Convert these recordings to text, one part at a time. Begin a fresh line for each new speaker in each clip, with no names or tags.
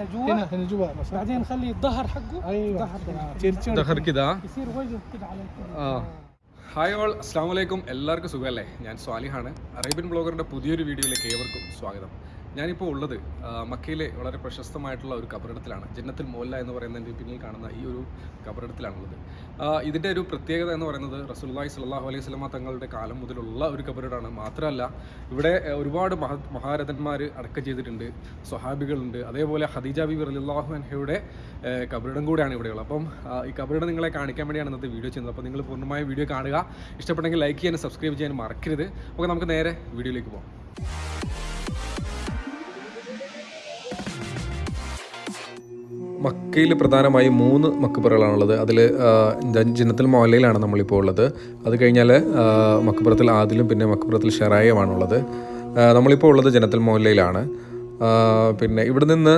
دخله هنا جوا
هنا هنا جوا بس
بعدين نخلي الظهر حقه
ايوه
ظهر
تمام. تيرتشون
ദഹർക്കിതാ
يصير وجه كده على الكل.
ആ hi all അസ്സാം വലൈക്കും എല്ലാവർക്കും സുഖമല്ലേ ഞാൻ സ്വാലിഹാണ് അറേബ്യൻ ബ്ലോഗറിൻ്റെ പുതിയൊരു വീഡിയോയിലേക്ക് ഏവർക്കും സ്വാഗതം ഞാനിപ്പോൾ ഉള്ളത് മക്കയിലെ വളരെ പ്രശസ്തമായിട്ടുള്ള ഒരു കബറിടത്തിലാണ്. ജന്നത്തിൽ മോല്ല എന്ന് പറയുന്നതിന്റെ പിന്നിൽ കാണുന്ന ഈ ഒരു കബറിടത്തിലാണുള്ളത്. ഇതിന്റെ ഒരു പ്രത്യേകത എന്ന് പറയുന്നത് റസൂലുള്ളാഹി സ്വല്ലല്ലാഹു അലൈഹി സ്വലമ തങ്ങളുടെ കാലം മുതലുള്ള ഒരു കബറിടമാണ് മാത്രമല്ല ഇവിടെ ഒരുപാട് മഹ മഹാരഥന്മാർ അടക്കം ചെയ്തിട്ടുണ്ട് സ്വഹാബികളുണ്ട്. അതേപോലെ ഹദീജ ബി റളിയല്ലാഹു അൻഹയുടെ കബറിടം കൂടെയാണ് ഇവിടെയുള്ളത്. അപ്പം ഈ കബറിടം നിങ്ങളെ കാണിക്കാൻ വേണ്ടിയാണ് ഇന്നത്തെ വീഡിയോ ചെയ്യുന്നത്. അപ്പോൾ നിങ്ങൾ പൂർണമായ വീഡിയോ കാണുക. ഇഷ്ടപ്പെട്ടെങ്കിൽ ലൈക്ക് ചെയ്യാനും സബ്സ്ക്രൈബ് ചെയ്യാനും മറക്കരുത്. അപ്പോൾ നമുക്ക് നേരെ വീഡിയോയിലേക്ക് പോകാം മക്കയിൽ പ്രധാനമായും മൂന്ന് മക്കപ്പുറകളാണുള്ളത് അതിൽ ജന്നത്തിൽ മോലയിലാണ് നമ്മളിപ്പോൾ ഉള്ളത്. അത് കഴിഞ്ഞാൽ മക്കപ്പുറത്തിൽ ആദിലും പിന്നെ മക്കപ്പുറത്തിൽ ഷെറായുമാണുള്ളത് നമ്മളിപ്പോൾ ഉള്ളത് ജനത്തിൽ മോലയിലാണ്. പിന്നെ ഇവിടെ നിന്ന്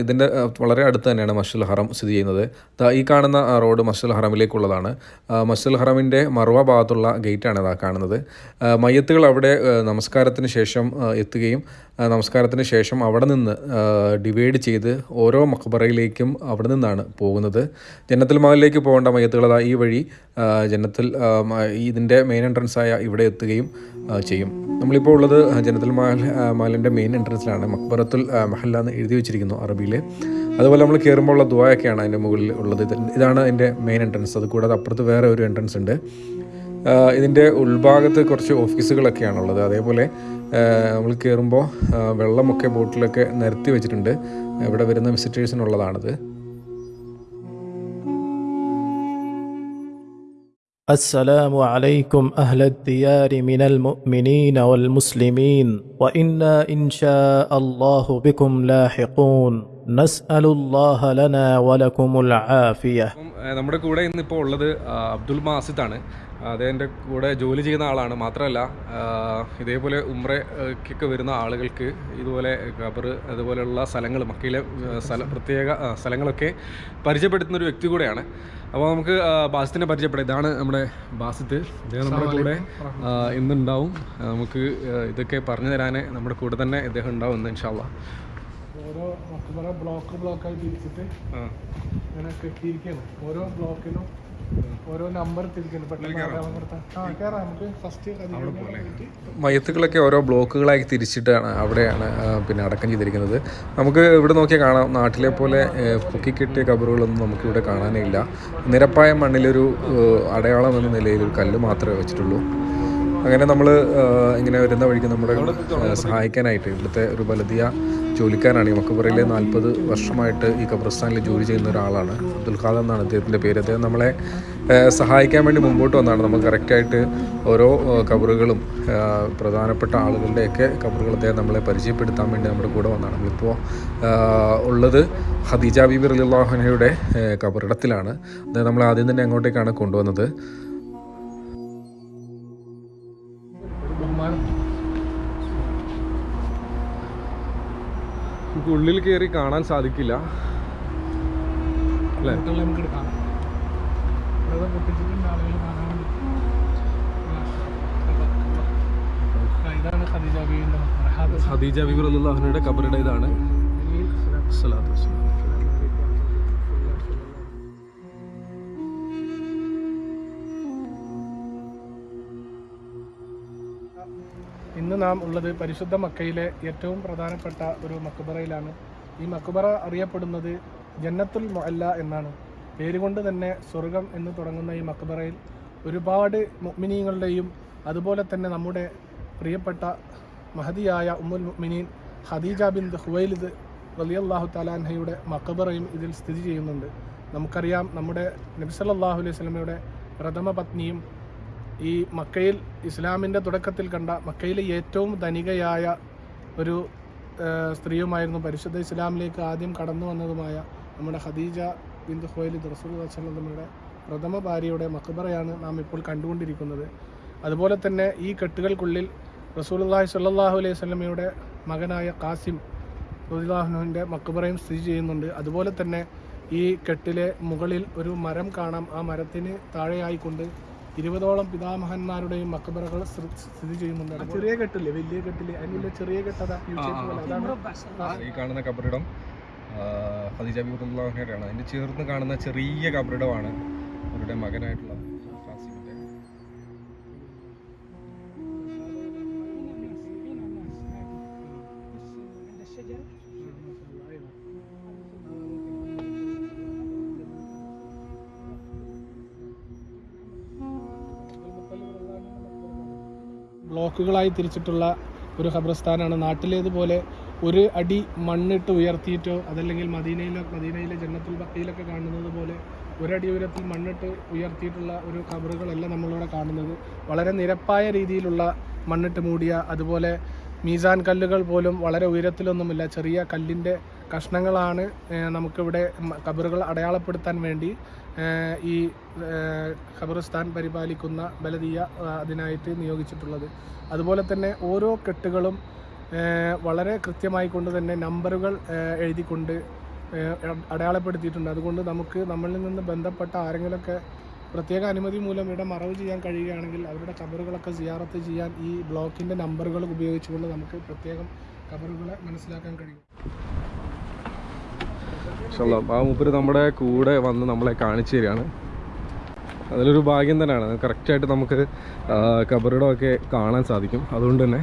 ഇതിന്റെ വളരെ അടുത്ത് തന്നെയാണ് മഷുൽ ഹറം സ്ഥിതി ചെയ്യുന്നത്. ഈ കാണുന്ന റോഡ് മഷുൽ ഹറമിലേക്കുള്ളതാണ്. മഷുൽ ഹറമിന്റെ മറുവ ഭാഗത്തുള്ള ഗേറ്റാണ് ഇതാ കാണുന്നത്. മയ്യത്തുകൾ അവിടെ നമസ്കാരത്തിന് ശേഷം എത്തുകയും നമസ്കാരത്തിന് ശേഷം അവിടെ നിന്ന് ഡിവൈഡ് ചെയ്ത് ഓരോ മക്ബറയിലേക്കും അവിടെ നിന്നാണ് പോകുന്നത്. ജന്നത്തുൽ മാലിലേക്ക് പോകേണ്ട മയ്യത്തുകൾ അതാ ഈ വഴി ജന്നത്തിൽ ഇതിന്റെ മെയിൻ എൻട്രൻസ് ആയ ഇവിടെ എത്തുകയും ചെയ്യും. നമ്മളിപ്പോൾ ഉള്ളത് ജന്നത്തുൽ മാൽ മഹലിന്റെ മെയിൻ എൻട്രൻസിലാണ് മക്ബറത്തുൽ ആ, മഹല്ല എന്ന് എഴുതി വെച്ചിരിക്കുന്നു അറബിയിൽ അതുപോലെ നമ്മൾ കയറുമ്പോൾ ഉള്ള ദ്വായൊക്കെയാണ് അതിന്റെ മുകളിൽ ഉള്ളത്. ഇതാണ് അതിന്റെ മെയിൻ എൻട്രൻസ് അത് കൂടാതെ അപ്പുറത്ത് വേറെ ഒരു എൻട്രൻസ് ഉണ്ട്. ഇതിന്റെ ഉൾഭാഗത്ത് കുറച്ച് ഓഫീസുകളൊക്കെയാണുള്ളത് അതേപോലെ ആ, നമ്മൾ കയറുമ്പോൾ വെള്ളമൊക്കെ ബോട്ടിലൊക്കെ നിരത്തി വെച്ചിട്ടുണ്ട്. ഇവിടെ വരുന്ന വിസിറ്റേഴ്സിനുള്ളതാണിത്
السلام عليكم أهل الديار من المؤمنين والمسلمين وإنا إن شاء الله بكم لاحقون نسأل الله لنا ولكم العافية
അപ്പം ഏഹ്, നമ്മുടെ കൂടെ ഇന്നിപ്പോൾ ഉള്ളത് ആ, അബ്ദുൽ മാസിദാണ് അദ്ദേഹത്തിന്റെ കൂടെ ജോലി ചെയ്യുന്ന ആളാണ്. മാത്രമല്ല ഇതേപോലെ ഉമ്രയ്ക്കൊക്കെ വരുന്ന ആളുകൾക്ക് ഇതുപോലെ ഖബർ അതുപോലെയുള്ള സ്ഥലങ്ങൾ മക്കയിലെ സ്ഥല പ്രത്യേക സ്ഥലങ്ങളൊക്കെ പരിചയപ്പെടുത്തുന്ന ഒരു വ്യക്തി കൂടെയാണ്. അപ്പോൾ നമുക്ക് ബാസിത്തിനെ പരിചയപ്പെടാം. ഇതാണ് നമ്മുടെ ബാസിത്ത്. ഇദ്ദേഹം നമ്മുടെ കൂടെ ഇന്നുണ്ടാവും. നമുക്ക് ഇതൊക്കെ പറഞ്ഞു തരാൻ നമ്മുടെ കൂടെ തന്നെ ഇദ്ദേഹം ഉണ്ടാവും ഇന്ന് ഇൻഷാല്ല
ഓരോ ബ്ലോക്ക് ബ്ലോക്കായി തിരിച്ചിട്ട് ഇങ്ങനെ കെട്ടിയിരിക്കുകയാണ് ഓരോ ബ്ലോക്കിനും ഓരോ നമ്പർ
മയത്തുകളൊക്കെ ഓരോ ബ്ലോക്കുകളായി തിരിച്ചിട്ടാണ് അവിടെയാണ് പിന്നെ അടക്കം ചെയ്തിരിക്കുന്നത്. നമുക്ക് ഇവിടെ നോക്കിയാൽ കാണാം നാട്ടിലെ പോലെ പൊക്കിക്കെട്ടിയ കബറുകളൊന്നും നമുക്ക് ഇവിടെ കാണാനേ ഇല്ല. നിരപ്പായ മണ്ണിലൊരു അടയാളം എന്ന നിലയിൽ ഒരു കല്ല് മാത്രമേ വെച്ചിട്ടുള്ളൂ. അങ്ങനെ നമ്മൾ ഇങ്ങനെ വരുന്ന വഴിക്ക് നമ്മുടെ സഹായിക്കാനായിട്ട് ഇവിടുത്തെ ഒരു ബലദിയ ജോലിക്കാരാണ് ഈ മക്കബറയിലെ നാൽപ്പത് വർഷമായിട്ട് ഈ ഖബർസ്ഥാനിൽ ജോലി ചെയ്യുന്ന ഒരാളാണ്. അബ്ദുൽ ഖാദർ എന്നാണ് അദ്ദേഹത്തിന്റെ പേര്. അദ്ദേഹം നമ്മളെ സഹായിക്കാൻ വേണ്ടി മുമ്പോട്ട് വന്നതാണ് നമ്മൾ കറക്റ്റായിട്ട് ഓരോ കബറുകളും പ്രധാനപ്പെട്ട ആളുകളുടെയൊക്കെ കബറുകൾ അദ്ദേഹം നമ്മളെ പരിചയപ്പെടുത്താൻ വേണ്ടി നമ്മുടെ കൂടെ വന്നതാണ് നമ്മളിപ്പോൾ ഉള്ളത് ഖദീജ ബീബി റലിള്ളാഹുനയുടെ കബറിടത്തിലാണ്. അദ്ദേഹം നമ്മളെ ആദ്യം തന്നെ അങ്ങോട്ടേക്കാണ് കൊണ്ടുവന്നത്. നമുക്ക് ഉള്ളിൽ കയറി കാണാൻ സാധിക്കില്ല. അല്ലേ?
ഖദീജ
ബിബി റലിള്ളാഹുനയുടെ കബറിടം ഇതാണ്. സ്വലാത്തു. വസ്സലാം.
നാം ഉള്ളത് പരിശുദ്ധ മക്കയിലെ ഏറ്റവും പ്രധാനപ്പെട്ട ഒരു മക്കുബറയിലാണ് ഈ മക്കുബറ അറിയപ്പെടുന്നത് ജന്നത്തുൽ മൊല്ല എന്നാണ്. പേരുകൊണ്ട് തന്നെ സ്വർഗം എന്ന് തുടങ്ങുന്ന ഈ മക്കുബറയിൽ ഒരുപാട് മുഅ്മിനീങ്ങളുടെയും അതുപോലെ തന്നെ നമ്മുടെ പ്രിയപ്പെട്ട മഹതിയായ ഉമ്മുൽ മുഗ്മിനീൻ ഹദീജ ബിൻ ഹുവൈലിദ് റളിയല്ലാഹു തലാൻഹയുടെ മക്കബറയും ഇതിൽ സ്ഥിതി ചെയ്യുന്നുണ്ട്. നമുക്കറിയാം നമ്മുടെ നബി സല്ലല്ലാഹു അലൈഹി സ്വലമയുടെ പ്രഥമ പത്നിയും ഈ മക്കയിൽ ഇസ്ലാമിന്റെ തുടക്കത്തിൽ കണ്ട മക്കയിലെ ഏറ്റവും ധനികയായ ഒരു സ്ത്രീയുമായിരുന്നു പരിശുദ്ധ ഇസ്ലാമിലേക്ക് ആദ്യം കടന്നു വന്നതുമായ നമ്മുടെ ഖദീജ ബിന്ദു ഹുവൈലിദ് റസൂൽ നമ്മുടെ പ്രഥമ ഭാര്യയുടെ മക്ബറയാണ് നാം ഇപ്പോൾ കണ്ടുകൊണ്ടിരിക്കുന്നത്. അതുപോലെ തന്നെ ഈ കെട്ടുകൾക്കുള്ളിൽ റസൂലുള്ളാഹി സ്വല്ലല്ലാഹു അലൈഹി സ്വലമയുടെ മകനായ കാസിം റസൂലുള്ളാഹിന്റെ മക്ബറയും സ്ഥിതി ചെയ്യുന്നുണ്ട്. അതുപോലെ തന്നെ ഈ കെട്ടിലെ മുകളിൽ ഒരു മരം കാണാം. ആ മരത്തിന് താഴെയായിക്കൊണ്ട് ഇരുപതോളം പിതാമഹന്മാരുടെയും മക്ബറകൾ സ്ഥിതി ചെയ്യുന്നുണ്ട്. ചെറിയ കെട്ടില്ലേ? വലിയ കെട്ടില്ലേ അതിനുള്ള ചെറിയ കെട്ടതാ.
ഈ കാണുന്ന കബറിടം ഖദീജ ബിബുല്ലാഹിനെയാണ് അതിന്റെ ചേർന്ന് കാണുന്ന ചെറിയ കബറിടമാണ് അവരുടെ മകനായിട്ടുള്ള
ബ്ലോക്കുകളായി തിരിച്ചിട്ടുള്ള ഒരു ഖബർസ്ഥാനാണ്. നാട്ടിലേതുപോലെ ഒരു അടി മണ്ണിട്ട് ഉയർത്തിയിട്ടോ അതല്ലെങ്കിൽ മദീനയിലെ മദീനയിലെ ജന്നത്തുൽ ബക്കയിലൊക്കെ കാണുന്നത് പോലെ ഒരടി ഉയരത്തിൽ മണ്ണിട്ട് ഉയർത്തിയിട്ടുള്ള ഒരു ഖബറുകളല്ല നമ്മളിവിടെ കാണുന്നത്. വളരെ നിരപ്പായ രീതിയിലുള്ള മണ്ണിട്ട് മൂടിയ അതുപോലെ മീസാൻ കല്ലുകൾ പോലും വളരെ ഉയരത്തിലൊന്നുമില്ല. ചെറിയ കല്ലിന്റെ കഷ്ണങ്ങളാണ് നമുക്കിവിടെ കബറുകൾ അടയാളപ്പെടുത്താൻ വേണ്ടി ഈ ഖബറിസ്ഥാൻ പരിപാലിക്കുന്ന ബലദീയ അതിനായിട്ട് നിയോഗിച്ചിട്ടുള്ളത്. അതുപോലെ തന്നെ ഓരോ കെട്ടുകളും വളരെ കൃത്യമായി കൊണ്ട് തന്നെ നമ്പറുകൾ എഴുതിക്കൊണ്ട് അടയാളപ്പെടുത്തിയിട്ടുണ്ട്. അതുകൊണ്ട് നമുക്ക് നമ്മളിൽ നിന്ന് ബന്ധപ്പെട്ട ആരെങ്കിലുമൊക്കെ പ്രത്യേക അനുമതി മൂലം ഇവിടെ മറവ് ചെയ്യാൻ കഴിയുകയാണെങ്കിൽ അവരുടെ കബറുകളൊക്കെ സിയാറത്ത് ചെയ്യാൻ ഈ ബ്ലോക്കിൻ്റെ നമ്പറുകൾ ഉപയോഗിച്ചുകൊണ്ട് നമുക്ക് പ്രത്യേകം കബറുകളെ മനസ്സിലാക്കാൻ കഴിയും
ഇൻഷാല്ലാ ആ മൂപ്പര് നമ്മുടെ കൂടെ വന്ന് നമ്മളെ കാണിച്ചു തരികയാണ് അതിലൊരു ഭാഗ്യം തന്നെയാണ് കറക്റ്റായിട്ട് നമുക്ക് ആ, കബറിടമൊക്കെ കാണാൻ സാധിക്കും അതുകൊണ്ട് തന്നെ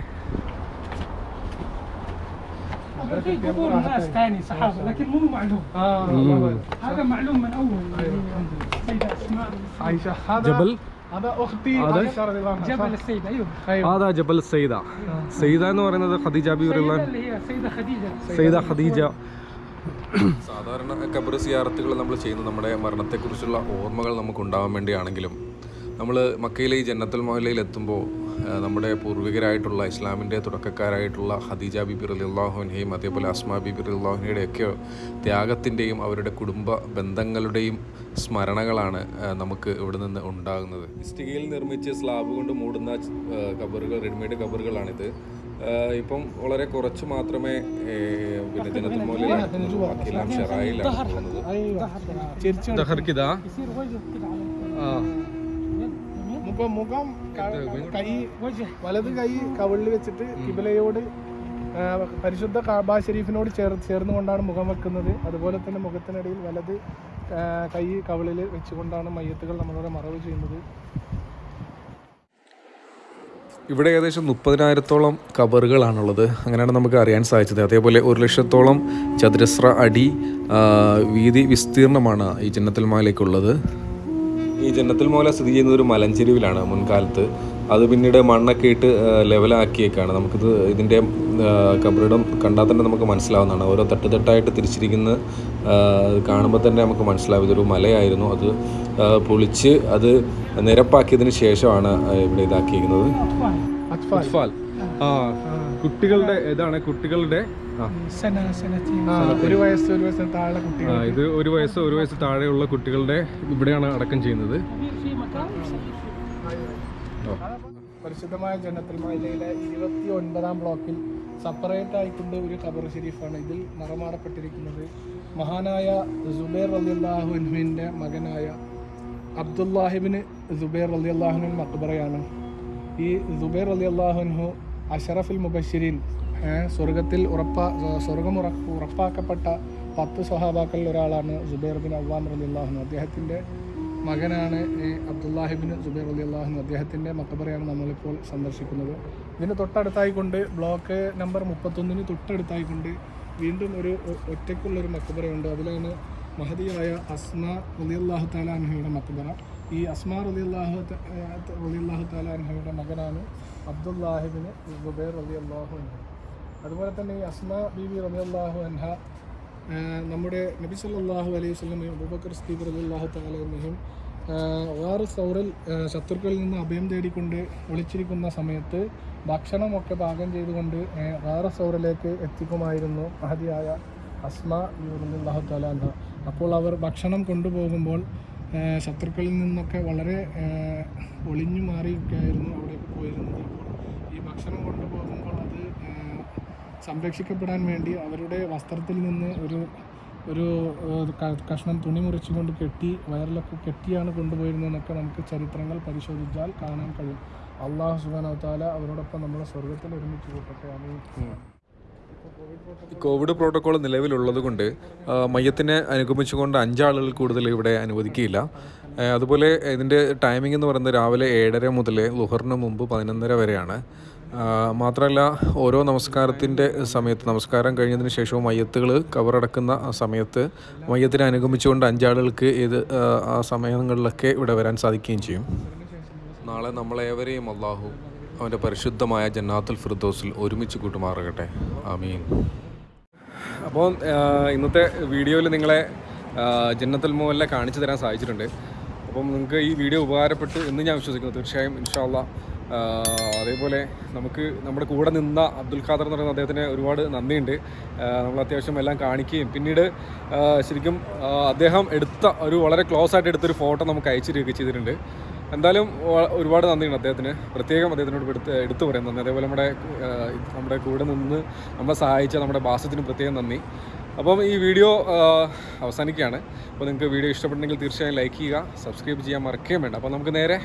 هذا في قبور ناس ثاني صحابة لكن مو معلوم هذا معلوم من أول سيدة أسماء
ആയിഷ هذا
ജബൽ
هذا أختي
هذا؟
عائشة رضي الله عنها
جبل السيدة أيوه
أيوة.
അതാ ജബൽ സൈദ സൈദ എന്ന് പറയുന്നത് ഖദീജ ബിറുള്ള
السيدة اللي هي سيدة خديجة
സൈദ ഖദീജ സാധാരണ ഖബർ സിയാറത്തുകൾ നമ്മൾ ചെയ്യുന്നത് നമ്മുടെ മരണത്തെക്കുറിച്ചുള്ള ഓർമ്മകൾ നമുക്ക് ഉണ്ടാവാൻ വേണ്ടിയാണെങ്കിലും നമ്മൾ മക്കയിലെ ഈ ജന്നത്തുൽ മൊഹല്ലയിൽ എത്തുമ്പോൾ നമ്മുടെ പൂർവികരായിട്ടുള്ള ഇസ്ലാമിന്റെ തുടക്കക്കാരായിട്ടുള്ള ഹദീജ ബിബി റലിള്ളാഹുവിനെയും അതേപോലെ അസ്മാ ബിബി റലിള്ളാഹുവിനെയുടെയൊക്കെ ത്യാഗത്തിന്റെയും അവരുടെ കുടുംബ ബന്ധങ്ങളുടെയും സ്മരണകളാണ് നമുക്ക് ഇവിടെ നിന്ന് ഉണ്ടാകുന്നത്. ഇഷ്ടികയിൽ നിർമ്മിച്ച് സ്ലാബ് കൊണ്ട് മൂടുന്ന കബറുകൾ റെഡിമെയ്ഡ് കബറുകളാണിത്. ഇപ്പം വളരെ കുറച്ച് മാത്രമേ പിന്നെ ഷെറായിലാണ് പോകുന്നത്. ആ.
ഇപ്പൊ മുഖം കൈ വലത് കൈ കവിളിൽ വെച്ചിട്ട് കിബിലയോട് പരിശുദ്ധ കാബ ഷെരീഫിനോട് ചേർ ചേർന്നുകൊണ്ടാണ് മുഖം വെക്കുന്നത്. അതുപോലെ തന്നെ മുഖത്തിനിടയിൽ വലത് കൈ കവിളിൽ വെച്ചുകൊണ്ടാണ് മയ്യത്തുകൾ നമ്മളിവിടെ മറവ് ചെയ്യുന്നത്.
ഇവിടെ ഏകദേശം മുപ്പതിനായിരത്തോളം കബറുകളാണുള്ളത്. അങ്ങനെയാണ് നമുക്ക് അറിയാൻ സാധിച്ചത്. അതേപോലെ ഒരു ലക്ഷത്തോളം ചതുരശ്ര അടി വീതി വിസ്തീർണമാണ് ഈ ചിന്നത്തിൽ മാലയ്ക്കുള്ളത്. ഈ ജന്നത്തുൽ മോല സ്ഥിതി ചെയ്യുന്ന ഒരു മലഞ്ചെരുവിലാണ് മുൻകാലത്ത്. അത് പിന്നീട് മണ്ണൊക്കെ ഇട്ട് ലെവലാക്കിയേക്കാണ്. നമുക്കിത് ഇതിന്റെ കബറിടം കണ്ടാൽ തന്നെ നമുക്ക് മനസ്സിലാവുന്നതാണ്. ഓരോ തട്ടുതട്ടായിട്ട് തിരിച്ചിരിക്കുന്ന കാണുമ്പോൾ തന്നെ നമുക്ക് മനസ്സിലാവും. ഇതൊരു മലയായിരുന്നു. അത് പൊളിച്ച് അത് നിരപ്പാക്കിയതിന് ശേഷമാണ് ഇവിടെ ഇതാക്കിയിരിക്കുന്നത്.
അത്ഫാൽ.
അത്ഫാൽ. ആ. കുട്ടികളുടെ ഇതാണ് കുട്ടികളുടെ
ഒരു ഒരു കുട്ടികൾ.
ഇത് ഒരു വയസ്സ് ഒരു വയസ്സ് താഴെയുള്ള കുട്ടികളുടെ ഇവിടെയാണ് അടക്കം ചെയ്യുന്നത്.
പരിശുദ്ധമായ ജനത്തിൽ മൈലയിലെ ഇരുപത്തി ഒൻപതാം ബ്ലോക്കിൽ സെപ്പറേറ്റ് ആയിക്കൊണ്ട് ഒരു ഖബർ ഷെരീഫാണ് ഇതിൽ നിറമാറപ്പെട്ടിരിക്കുന്നത്. മഹാനായ ജുബൈർ അലിയല്ലാഹുവിന്റെ മകനായ അബ്ദുല്ലാഹിബിന് ജുബൈർ അലിയല്ലാഹുവിൻ മക്ബറയാണ്. ഈ സുബൈർ അലി അള്ളാഹുഹു അഷറഫുൽ മുബഷിരീൻ സ്വർഗത്തിൽ ഉറപ്പാ സ്വർഗം ഉറ ഉറപ്പാക്കപ്പെട്ട പത്ത് സ്വഹാബാക്കളിൽ ഒരാളാണ് സുബൈർ ബിൻ അവ്വാൻ അലി അള്ളാഹുന്നു അദ്ദേഹത്തിന്റെ മകനാണ് അബ്ദുല്ലാഹിബിൻ സുബൈർ അലി അള്ളാഹു അദ്ദേഹത്തിന്റെ മക്കബറയാണ് നമ്മളിപ്പോൾ സന്ദർശിക്കുന്നത്. ഇതിന് തൊട്ടടുത്തായിക്കൊണ്ട് ബ്ലോക്ക് നമ്പർ മുപ്പത്തൊന്നിന് തൊട്ടടുത്തായിക്കൊണ്ട് വീണ്ടും ഒരു ഒറ്റയ്ക്കുള്ളൊരു മക്കബറയുണ്ട്. അതിലാണ് മഹതിയായ അസ്മ അലി അള്ളാഹു താലാൻഹയുടെ മക്കബറ. ഈ അസ്മ അലി അള്ളാഹു അലി അള്ളാഹു താലാൻഹയുടെ മകനാണ് അബ്ദുല്ലാഹിബിന് സുബൈർ അലി അള്ളാഹു അതുപോലെ തന്നെ ഈ അസ്മ ബിബി അള്ളാഹു അൻഹ നമ്മുടെ നബി സല്ലാഹു അലൈഹി സ്വലമയും അബൂബക്കർ സ്തീബ് റളിയല്ലാഹു തആല അൻഹും വേറെ സൗറിൽ ശത്രുക്കളിൽ നിന്ന് അഭയം തേടിക്കൊണ്ട് ഒളിച്ചിരിക്കുന്ന സമയത്ത് ഭക്ഷണമൊക്കെ പാകം ചെയ്തുകൊണ്ട് വേറെ സൗറിലേക്ക് എത്തിക്കുമായിരുന്നു മഹതിയായ അസ്മ റളിയല്ലാഹു തആല അൻഹ. അപ്പോൾ അവർ ഭക്ഷണം കൊണ്ടുപോകുമ്പോൾ ശത്രുക്കളിൽ നിന്നൊക്കെ വളരെ ഒളിഞ്ഞു മാറിയൊക്കെയായിരുന്നു അവിടേക്ക് പോയിരുന്നത്. അപ്പോൾ ഈ ഭക്ഷണം കൊണ്ടുപോകുമ്പോൾ സംരക്ഷിക്കപ്പെടാൻ വേണ്ടി അവരുടെ വസ്ത്രത്തിൽ നിന്ന് ഒരു ഒരു കഷ്ണം തുണി മുറിച്ചുകൊണ്ട് കെട്ടി വയറിലൊക്കെ കെട്ടിയാണ് കൊണ്ടുപോയിരുന്നതെന്നൊക്കെ നമുക്ക് ചരിത്രങ്ങൾ പരിശോധിച്ചാൽ കാണാൻ കഴിയും. അള്ളാഹു സുബാനവത്താല താല അവരോടൊപ്പം നമ്മളെ സ്വർഗത്തിൽ ഒരുമിച്ച് കൂട്ടട്ടെ.
കോവിഡ് പ്രോട്ടോകോൾ നിലവിലുള്ളത് കൊണ്ട് മയ്യത്തിനെ അനുഗമിച്ചുകൊണ്ട് അഞ്ചാളുകൾ കൂടുതൽ ഇവിടെ അനുവദിക്കില്ല അതുപോലെ ഇതിന്റെ ടൈമിംഗ് എന്ന് പറയുന്നത് രാവിലെ ഏഴര മുതൽ ലുഹറിന് മുമ്പ് പതിനൊന്നര വരെയാണ്. മാത്രമല്ല ഓരോ നമസ്കാരത്തിന്റെ സമയത്ത് നമസ്കാരം കഴിഞ്ഞതിന് ശേഷവും മയ്യത്തുകൾ കവറടക്കുന്ന സമയത്ത് മയ്യത്തിനെ അനുഗമിച്ചുകൊണ്ട് അഞ്ചാളുകൾക്ക് ഇത് ആ, സമയങ്ങളിലൊക്കെ ഇവിടെ വരാൻ സാധിക്കുകയും ചെയ്യും. നാളെ നമ്മളേവരെയും അള്ളാഹു അവന്റെ പരിശുദ്ധമായ ജന്നാത്തുൽ ഫിർദോസിൽ ഒരുമിച്ച് കൂട്ടുമാറുകട്ടെ. ആമീൻ. അപ്പോൾ ഇന്നത്തെ വീഡിയോയിൽ നിങ്ങളെ ജന്നത്തുൽ മോഹനെ കാണിച്ചു തരാൻ സാധിച്ചിട്ടുണ്ട്. അപ്പം നിങ്ങൾക്ക് ഈ വീഡിയോ ഉപകാരപ്പെട്ടു എന്ന് ഞാൻ വിശ്വസിക്കുന്നു. തീർച്ചയായും ഇൻഷാല്ല അതേപോലെ നമുക്ക് നമ്മുടെ കൂടെ നിന്ന അബ്ദുൽ ഖാദർ എന്ന് പറയുന്ന അദ്ദേഹത്തിന് ഒരുപാട് നന്ദിയുണ്ട്. നമ്മൾ അത്യാവശ്യം എല്ലാം കാണിക്കുകയും പിന്നീട് ശരിക്കും അദ്ദേഹം എടുത്ത ഒരു വളരെ ക്ലോസ് ആയിട്ട് എടുത്തൊരു ഫോട്ടോ നമുക്ക് അയച്ചു തരികയൊക്കെ ചെയ്തിട്ടുണ്ട്. എന്തായാലും ഒരുപാട് നന്ദിയുണ്ട് അദ്ദേഹത്തിന്. പ്രത്യേകം അദ്ദേഹത്തിനോട് എടുത്ത് എടുത്തു പറയാൻ നന്ദി. അതേപോലെ നമ്മുടെ നമ്മുടെ കൂടെ നിന്ന് നമ്മളെ സഹായിച്ച നമ്മുടെ ബാസത്തിന് പ്രത്യേകം നന്ദി. അപ്പം ഈ വീഡിയോ അവസാനിക്കുകയാണ്. അപ്പോൾ നിങ്ങൾക്ക് വീഡിയോ ഇഷ്ടപ്പെട്ടെങ്കിൽ തീർച്ചയായും ലൈക്ക് ചെയ്യുക സബ്സ്ക്രൈബ് ചെയ്യാൻ മറക്കുകയും വേണ്ട. അപ്പോൾ നമുക്ക് നേരെ